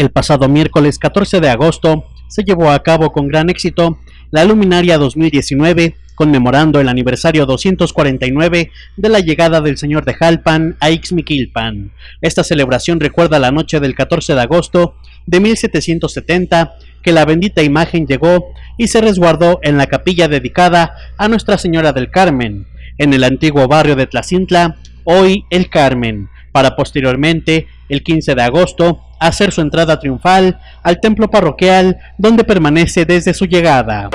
El pasado miércoles 14 de agosto se llevó a cabo con gran éxito la Luminaria 2019, conmemorando el aniversario 249 de la llegada del Señor de Jalpan a Ixmiquilpan. Esta celebración recuerda la noche del 14 de agosto de 1770 que la bendita imagen llegó y se resguardó en la capilla dedicada a Nuestra Señora del Carmen, en el antiguo barrio de Tlacintla, hoy El Carmen, para posteriormente, el 15 de agosto, hacer su entrada triunfal al templo parroquial donde permanece desde su llegada.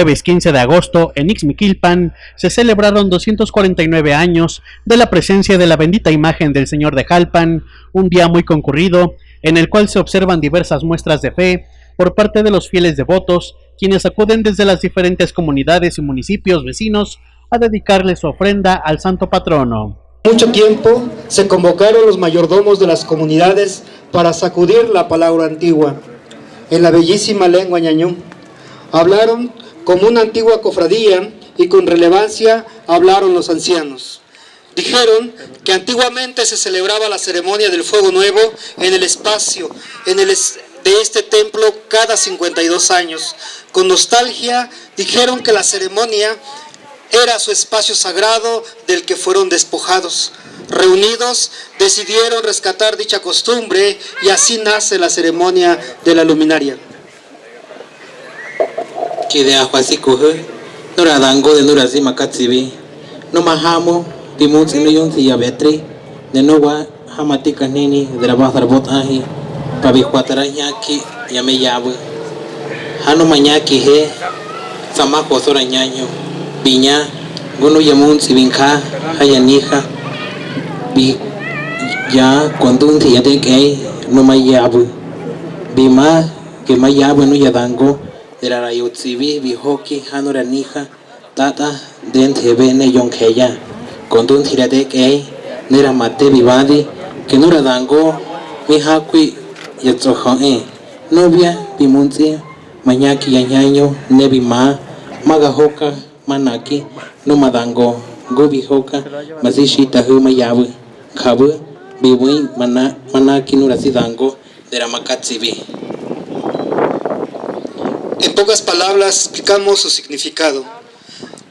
Jueves 15 de agosto en Ixmiquilpan se celebraron 249 años de la presencia de la bendita imagen del Señor de Jalpan, un día muy concurrido en el cual se observan diversas muestras de fe por parte de los fieles devotos, quienes acuden desde las diferentes comunidades y municipios vecinos a dedicarle su ofrenda al santo patrono. Mucho tiempo se convocaron los mayordomos de las comunidades para sacudir la palabra antigua en la bellísima lengua ñañú Hablaron como una antigua cofradía y con relevancia hablaron los ancianos. Dijeron que antiguamente se celebraba la ceremonia del fuego nuevo en el espacio en el de este templo cada 52 años. Con nostalgia dijeron que la ceremonia era su espacio sagrado del que fueron despojados. Reunidos decidieron rescatar dicha costumbre y así nace la ceremonia de la luminaria. Kide akwasi kuhe nura dango de nura zima katsibi. No mahamo pimuts no yung si yabetri de no wa hamati kanini de la bazar bot ahi pabi kwatara nyaki yame yabu hano manyaki he sama kosora nyanyo binya gono yamun si binka hayanija bi ya cuando un día de que no me yabu bima que me yabu no ya dango derara yotzibi bihoki hanura nija tata den thebe ne yonkheya kondun thirade ke nera mate bibadi que nura dango mi hakui yatsoho e novia bimunzi mañaki yanyaño ne bima magahoka manaki no madango go bihoka mazishi tahu mayabu khabu biwi mana manaki nura sidango dera makatsibi En pocas palabras explicamos su significado.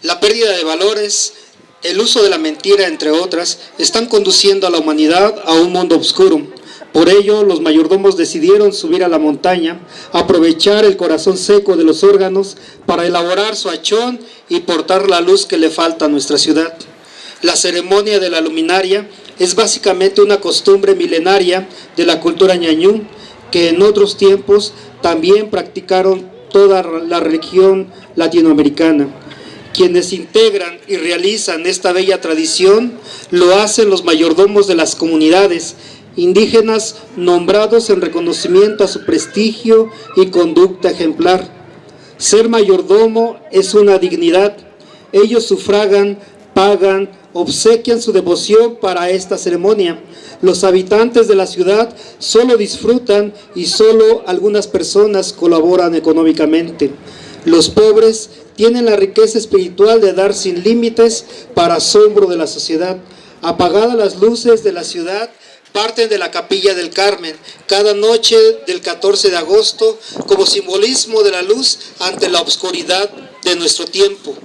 La pérdida de valores, el uso de la mentira, entre otras, están conduciendo a la humanidad a un mundo oscuro. Por ello, los mayordomos decidieron subir a la montaña, aprovechar el corazón seco de los órganos para elaborar su achón y portar la luz que le falta a nuestra ciudad. La ceremonia de la luminaria es básicamente una costumbre milenaria de la cultura ñañú que en otros tiempos también practicaron toda la región latinoamericana. Quienes integran y realizan esta bella tradición lo hacen los mayordomos de las comunidades, indígenas nombrados en reconocimiento a su prestigio y conducta ejemplar. Ser mayordomo es una dignidad. Ellos sufragan, pagan, obsequian su devoción para esta ceremonia. Los habitantes de la ciudad solo disfrutan y solo algunas personas colaboran económicamente. Los pobres tienen la riqueza espiritual de dar sin límites para asombro de la sociedad. Apagadas las luces de la ciudad, parten de la capilla del Carmen cada noche del 14 de agosto como simbolismo de la luz ante la oscuridad de nuestro tiempo.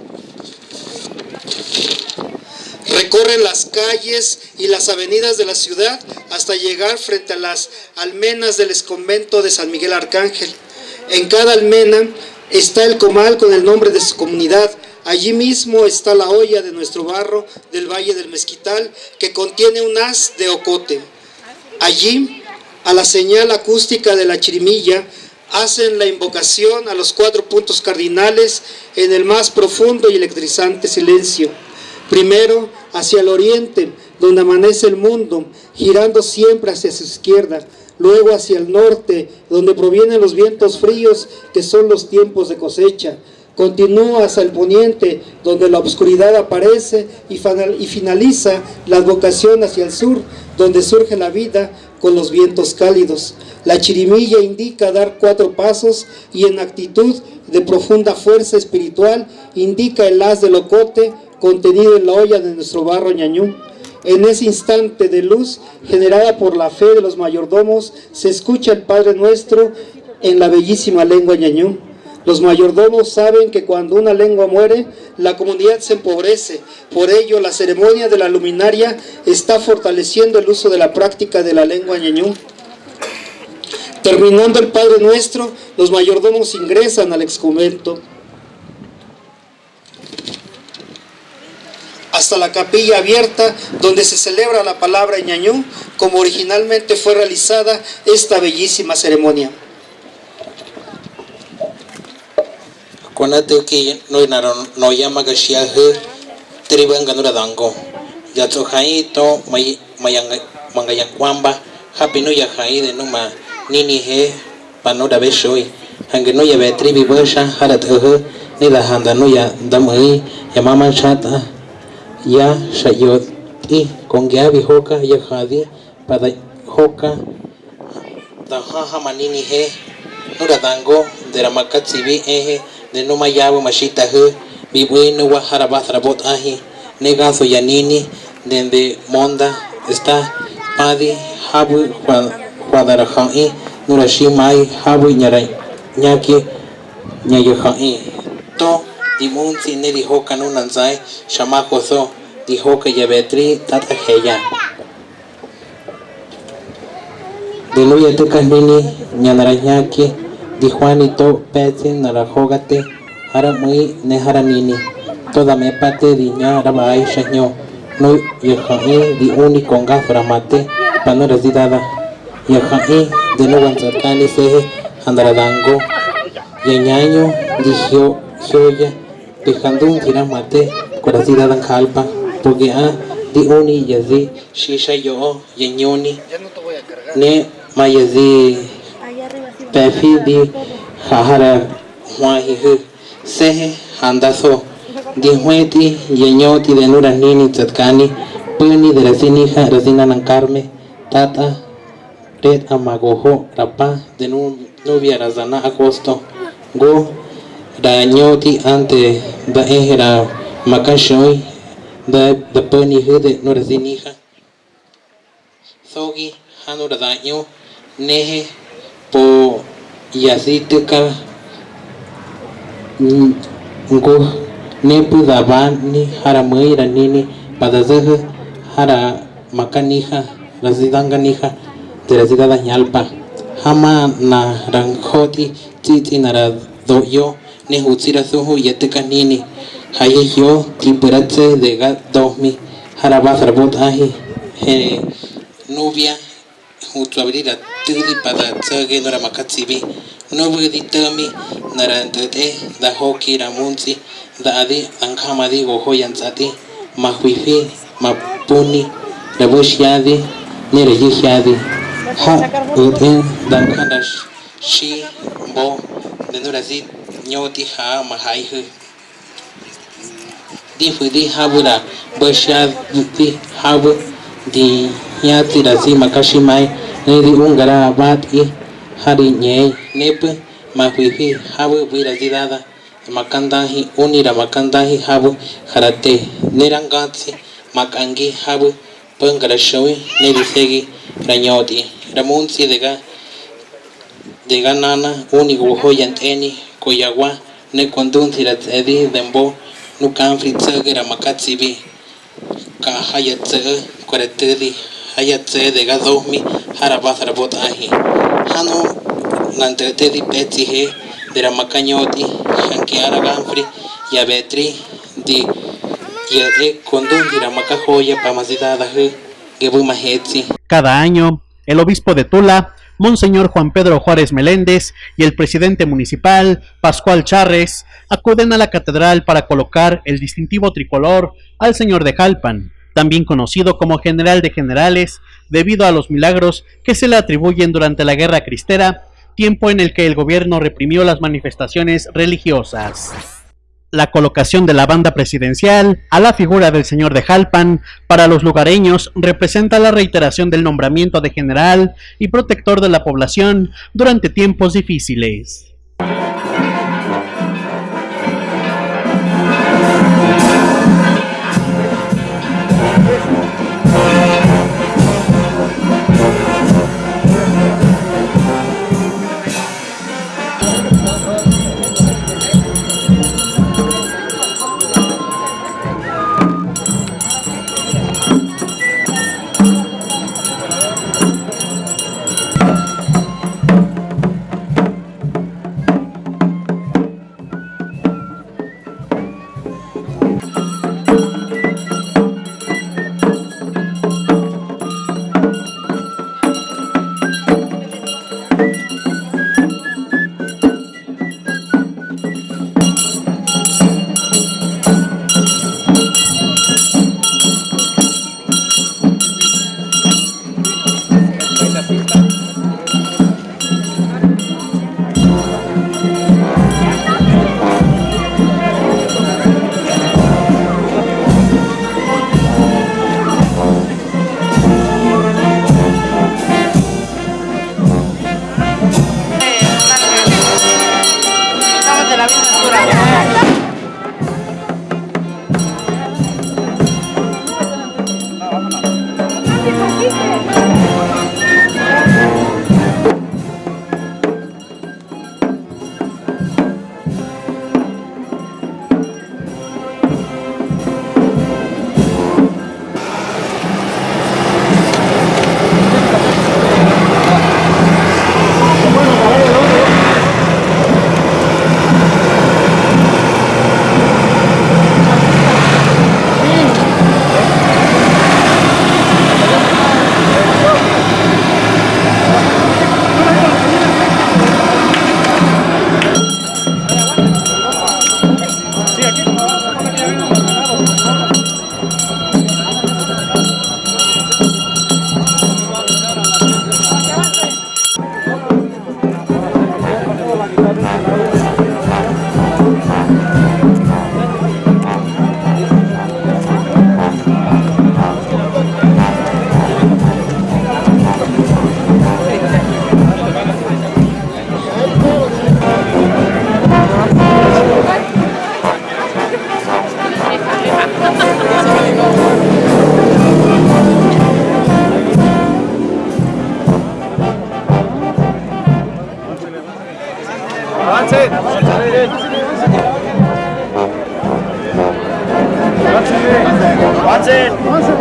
Recorren las calles y las avenidas de la ciudad hasta llegar frente a las almenas del convento de San Miguel Arcángel. En cada almena está el comal con el nombre de su comunidad. Allí mismo está la olla de nuestro barro del Valle del Mezquital que contiene un haz de ocote. Allí, a la señal acústica de la chirimilla, hacen la invocación a los cuatro puntos cardinales en el más profundo y electrizante silencio. Primero, hacia el oriente, donde amanece el mundo, girando siempre hacia su izquierda. Luego hacia el norte, donde provienen los vientos fríos, que son los tiempos de cosecha. Continúa hacia el poniente, donde la oscuridad aparece y finaliza la vocación hacia el sur, donde surge la vida con los vientos cálidos. La chirimilla indica dar cuatro pasos y en actitud de profunda fuerza espiritual indica el haz del ocote contenido en la olla de nuestro barro ñañú. En ese instante de luz generada por la fe de los mayordomos se escucha el Padre Nuestro en la bellísima lengua ñañú. Los mayordomos saben que cuando una lengua muere, la comunidad se empobrece. Por ello, la ceremonia de la luminaria está fortaleciendo el uso de la práctica de la lengua ñañú. Terminando el Padre Nuestro, los mayordomos ingresan al exconvento. Hasta la capilla abierta donde se celebra la palabra ñañú, como originalmente fue realizada esta bellísima ceremonia. Konate ki no naro no shia he triban ganura dango. Ya to hai to mai mayang mangaya kwamba happy no ya de numa nini he pano da beshoi. Hange no ya betri bi basha harat ni la handa no ya damai ya mama chata ya sayod y con gabi hoka ya Jadi para hoka tahaha manini he nuradango de la makatsi bi Eje de numa yabu mashita he bi bueno wa harabat rabot ahi negazo yanini de monda está padi habu cuadrajai nurashimai habu ñarai ñaki ñayajai to dimunti ne dijo kanunan zai shamako so dijo que yabetri tata heya Diluya te kanini nyanaranyaki di Juanito Peti narajogate hara muy ne hara nini toda me pate di ña raba ai shaño no yaha'i di uni konga framate pano residada yaha'i de no wanzarkani sehe andaradango yañaño di hio hioya pejandun tiramate corasidadan kalpa porque a di uni yazi shisha yo yañoni ne mayazi pefi di hahara huahi hu sehe handazo di hueti yeñoti de nura nini tzatkani puni de rasinija rasina nankarme tata red amagojo rapa de nu nubia razana agosto go dañoti ante da ehera makashoi da da puni hu de nura sinija sogi hanura daño nehe po yasitika ngo nepu dabani hara mai ranini pada zaha hara makanija rasidanganija de rasidada nyalpa hama na ranjoti titi nara doyo nihutirazuhu yetekanini haye yo timburatse dega domi haraba harbot ahi nubia hutsuabrira tiri padatsage noramakatsibi nobeditami narandete dahoki ramunzi daadi ankamadi goho yantsati mahuifi mapuni rabushiadi nereyihiadi ha uten dankanash shi bo neno la zi nyo ti ha ma hai hu di fu di ha bu la bo sha di ha bu di ya ti la zi ma ka shi mai ne di un gara ba ti ha di nye ne pu ma hu hi ha bu bu la zi da da makanda hi uni ra makanda hi ha bu harate ne ranga ti makangi ha bu pangara shawi ne di segi ranyoti ramunsi de ga dega nana uni go yanteni koyawa ne kondunti da tsedi dembo nukan fritsagira makatsi bi ka hayatse kwaretedi hayatse dega domi harabasara bot ahi hano nantretedi petsi he dera makanyoti hanki araganfri ya betri di ya e kondundi ra makajoya pamazida da he gebu mahetsi Cada año, el obispo de Tula, Monseñor Juan Pedro Juárez Meléndez y el presidente municipal, Pascual Charres, acuden a la catedral para colocar el distintivo tricolor al Señor de Jalpan, también conocido como General de Generales, debido a los milagros que se le atribuyen durante la Guerra Cristera, tiempo en el que el gobierno reprimió las manifestaciones religiosas la colocación de la banda presidencial a la figura del señor de Jalpan para los lugareños representa la reiteración del nombramiento de general y protector de la población durante tiempos difíciles. That's it.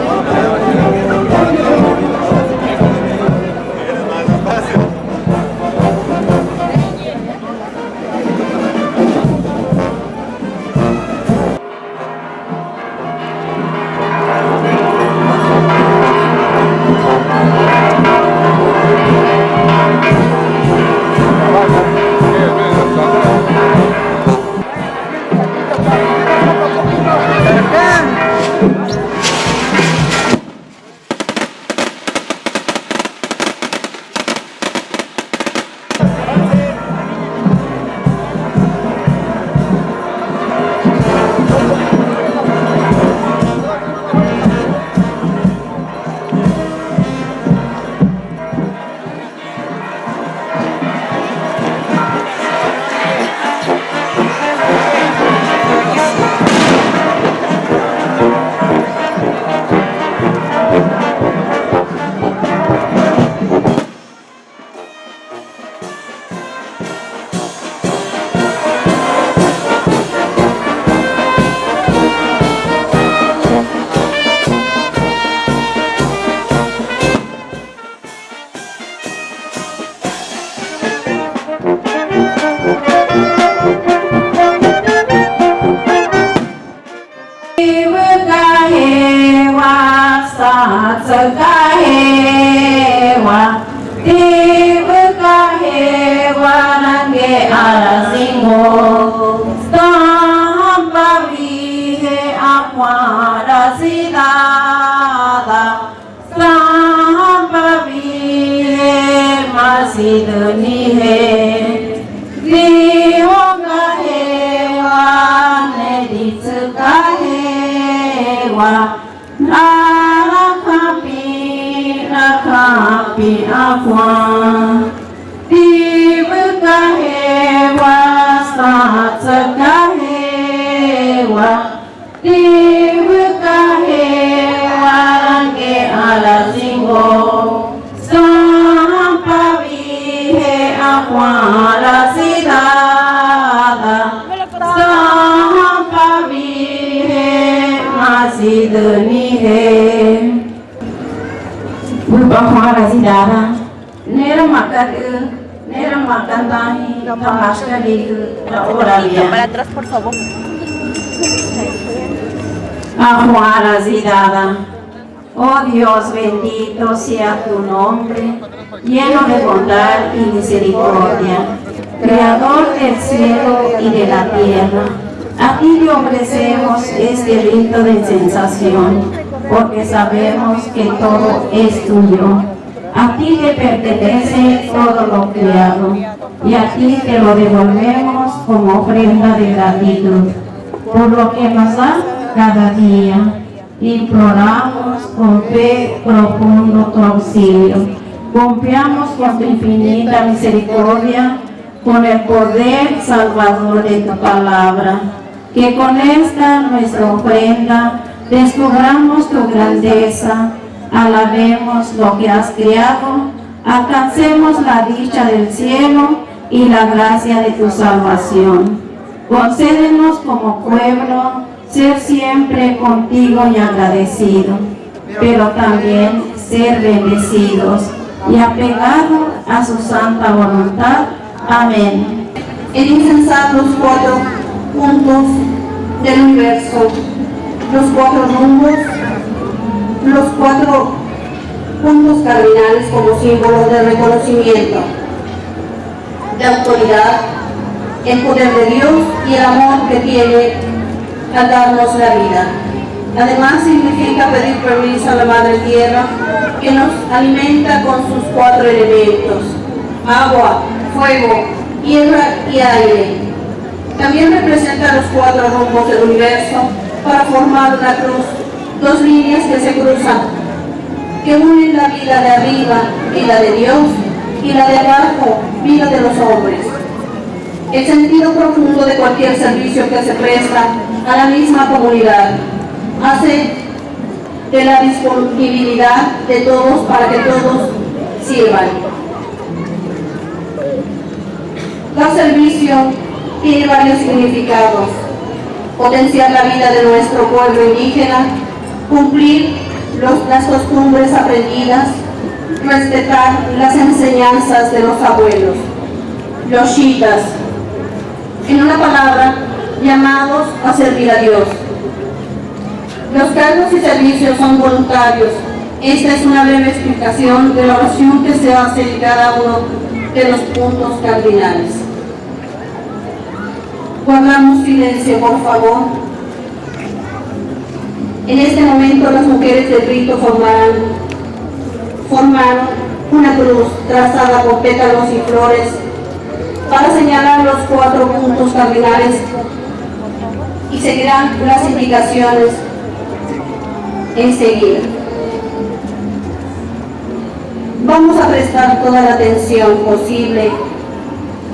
सबका हेवा देव का हेवा के आला सिंगो सापवी हे अक्वाला सिदादा सापवी हे मासिदनी हे Bulbang Maharasidara, Nerang Makan Nerang Makan Tahi, Para atrás, por favor. Ajuana Zidada. Oh Dios, bendito sea tu nombre, lleno de bondad y misericordia, creador del cielo y de la tierra. A ti le ofrecemos este rito de sensación, porque sabemos que todo es tuyo. A ti te pertenece todo lo creado, y a ti te lo devolvemos como ofrenda de gratitud por lo que nos da cada día. Imploramos con fe profundo tu auxilio. Confiamos con tu infinita misericordia, con el poder salvador de tu palabra. Que con esta nuestra ofrenda descubramos tu grandeza, alabemos lo que has creado, alcancemos la dicha del cielo y la gracia de tu salvación. Concédenos como pueblo ser siempre contigo y agradecido, pero también ser bendecidos y apegados a su santa voluntad. Amén. El insensato los cuatro puntos del universo, los cuatro rumbos, los cuatro puntos cardinales como símbolos de reconocimiento, de autoridad, el poder de Dios y el amor que tiene al darnos la vida. Además significa pedir permiso a la Madre Tierra que nos alimenta con sus cuatro elementos, agua, fuego, tierra y aire. También representa los cuatro rumbos del universo para formar una cruz, dos líneas que se cruzan, que unen la vida de arriba, vida de Dios, y la de abajo, vida de los hombres. El sentido profundo de cualquier servicio que se presta a la misma comunidad hace de la disponibilidad de todos para que todos sirvan. El servicio tiene varios significados. Potenciar la vida de nuestro pueblo indígena, cumplir las costumbres aprendidas, respetar las enseñanzas de los abuelos, los chitas, en una palabra, llamados a servir a Dios. Los cargos y servicios son voluntarios. Esta es una breve explicación de la oración que se hace en cada uno de los puntos cardinales. Guardamos silencio, por favor. En este momento las mujeres del rito formarán, formaron una cruz trazada con pétalos y flores para señalar los cuatro puntos cardinales y seguirán las indicaciones enseguida. Vamos a prestar toda la atención posible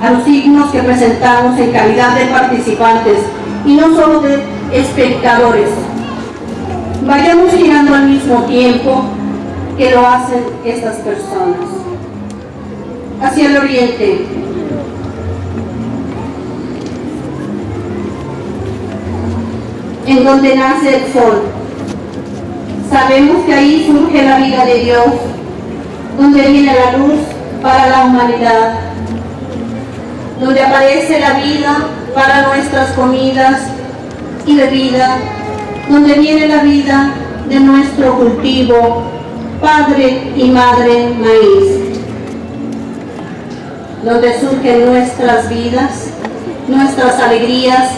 a los signos que presentamos en calidad de participantes y no solo de espectadores. Vayamos girando al mismo tiempo que lo hacen estas personas. Hacia el oriente, en donde nace el sol. Sabemos que ahí surge la vida de Dios, donde viene la luz para la humanidad. donde aparece la vida para nuestras comidas y bebida, donde viene la vida de nuestro cultivo, padre y madre maíz, donde surgen nuestras vidas, nuestras alegrías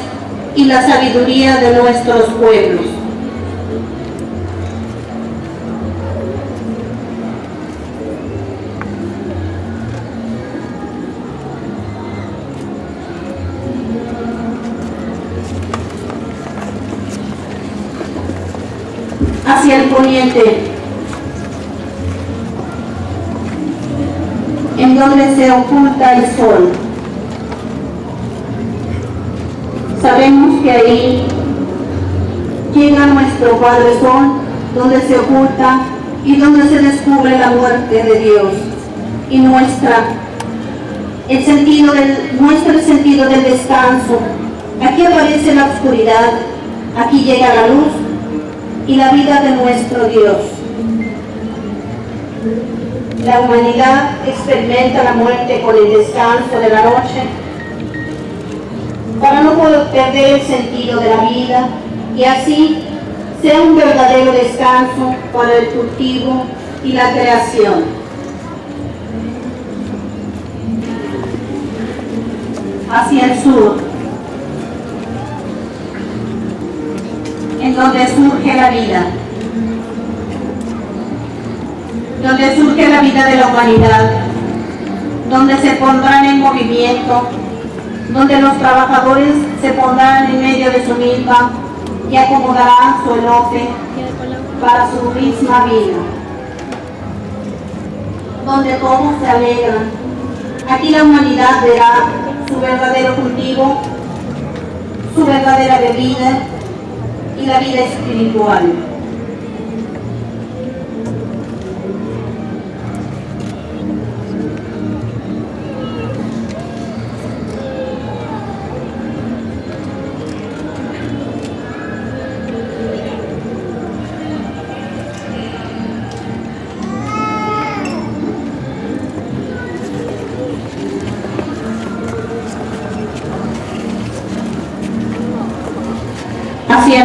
y la sabiduría de nuestros pueblos. hacia el poniente, donde se oculta el sol. Sabemos que ahí llega nuestro Padre Sol, donde se oculta y donde se descubre la muerte de Dios y muestra el sentido del, muestra el sentido del descanso. Aquí aparece la oscuridad, aquí llega la luz y la vida de nuestro Dios. La humanidad experimenta la muerte con el descanso de la noche para no perder el sentido de la vida y así sea un verdadero descanso para el cultivo y la creación. Hacia el sur, en donde surge la vida, donde surge la vida de la humanidad, donde se pondrán en movimiento, donde los trabajadores se pondrán en medio de su milpa y acomodarán su elote para su misma vida, donde todos se alegran. Aquí la humanidad verá su verdadero cultivo, su verdadera bebida y la vida espiritual.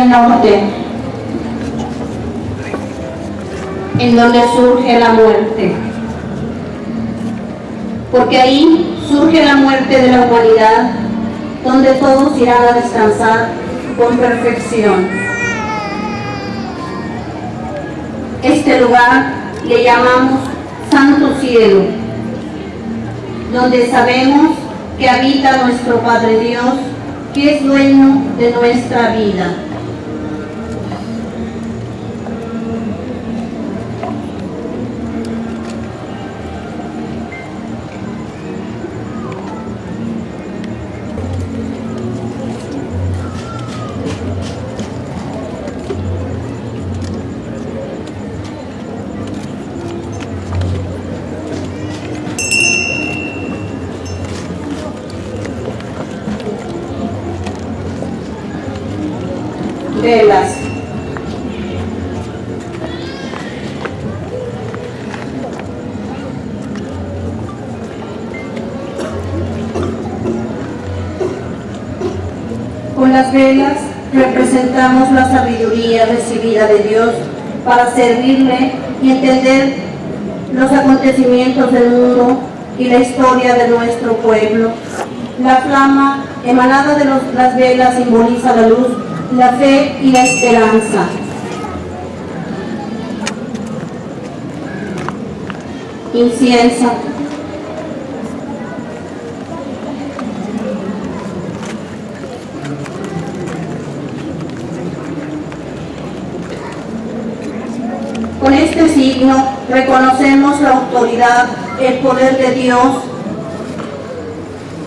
Norte, en donde surge la muerte. Porque ahí surge la muerte de la humanidad, donde todos irán a descansar con perfección. Este lugar le llamamos Santo Cielo, donde sabemos que habita nuestro Padre Dios, que es dueño de nuestra vida. Recibida de Dios para servirle y entender los acontecimientos del mundo y la historia de nuestro pueblo. La flama emanada de las velas simboliza la luz la fe y la esperanza. Incienso. Con signo reconocemos la autoridad, el poder de Dios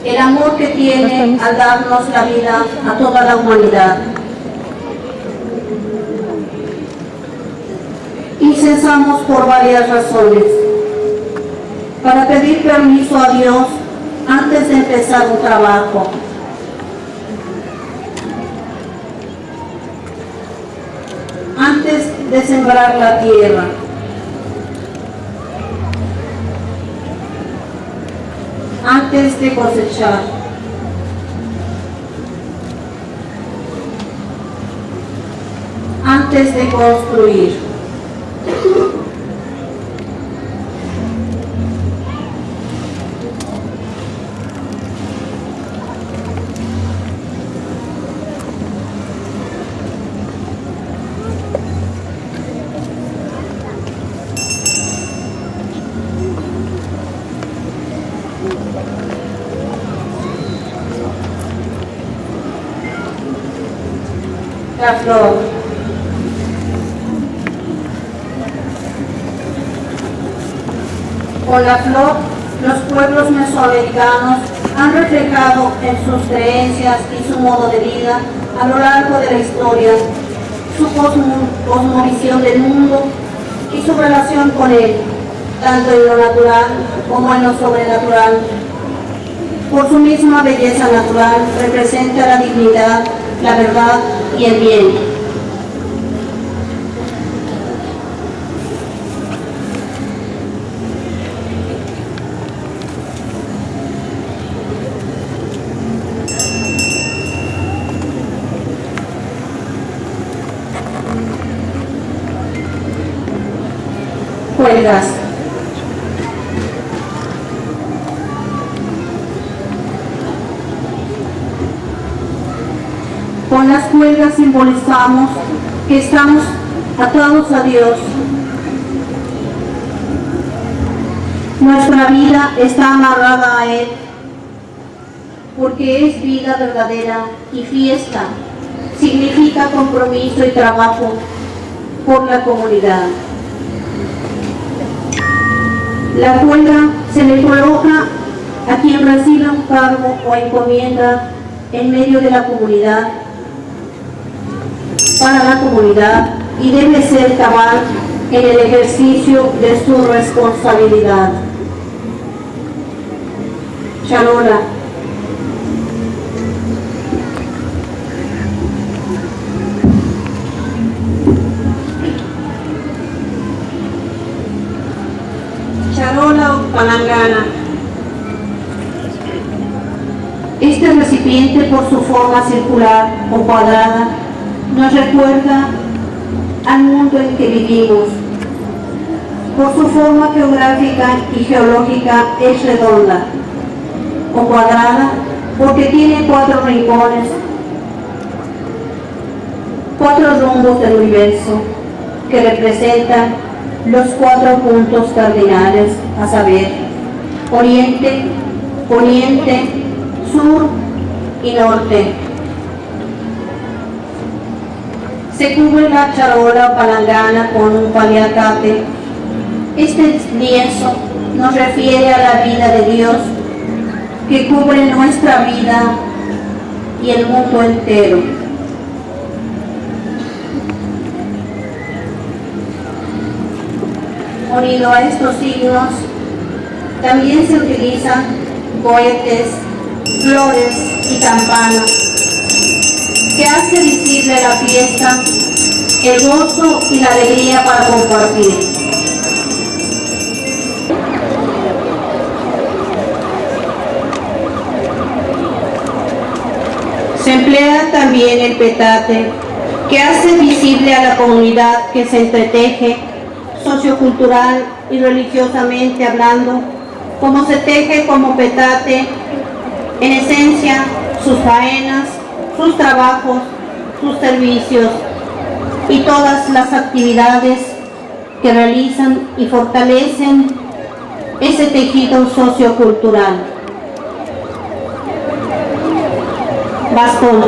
el amor que tiene al darnos la vida a toda la humanidad. Incensamos por varias razones. Para pedir permiso a Dios antes de empezar un trabajo. Antes de sembrar la tierra. antes de cosechar. Antes de construir. La flor. Con la flor, los pueblos mesoamericanos han reflejado en sus creencias y su modo de vida a lo largo de la historia su cosmo- cosmovisión del mundo y su relación con él, tanto en lo natural como en lo sobrenatural. Por su misma belleza natural representa la dignidad, la verdad y el bien. Cuelgas. Cuelgas simbolizamos que estamos atados a Dios. Nuestra vida está amarrada a Él porque es vida verdadera y fiesta. Significa compromiso y trabajo por la comunidad. La cuelga se le coloca a quien recibe un cargo o encomienda en medio de la comunidad, para la comunidad y debe ser cabal en el ejercicio de su responsabilidad. Charola o palangana. Este recipiente por su forma circular o cuadrada nos recuerda al mundo en que vivimos. Por su forma geográfica y geológica es redonda o cuadrada porque tiene cuatro rincones, cuatro rumbos del universo que representan los cuatro puntos cardinales, a saber, oriente, poniente, sur y norte. Se cubre la charola palangana con un paliacate. Este lienzo nos refiere a la vida de Dios que cubre nuestra vida y el mundo entero. Unido a estos signos, también se utilizan cohetes, flores y campanas, que hace visible la fiesta, el gozo y la alegría para compartir. Se emplea también el petate, que hace visible a la comunidad que se entreteje sociocultural y religiosamente hablando, como se teje como petate, en esencia, sus faenas, sus trabajos, sus servicios y todas las actividades que realizan y fortalecen ese tejido sociocultural. Bastón.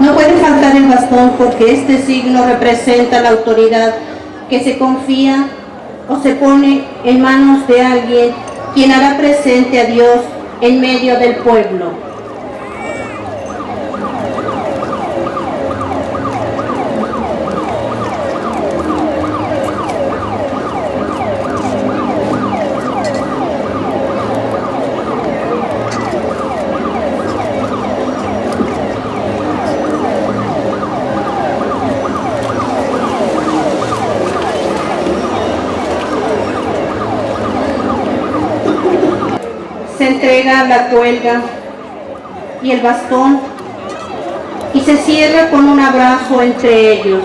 No puede faltar el bastón porque este signo representa la autoridad que se confía o se pone en manos de alguien quien hará presente a Dios en medio del pueblo. se la cuelga y el bastón y se cierra con un abrazo entre ellos.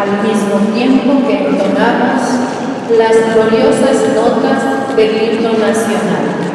Al mismo tiempo que entonamos las gloriosas notas del himno nacional.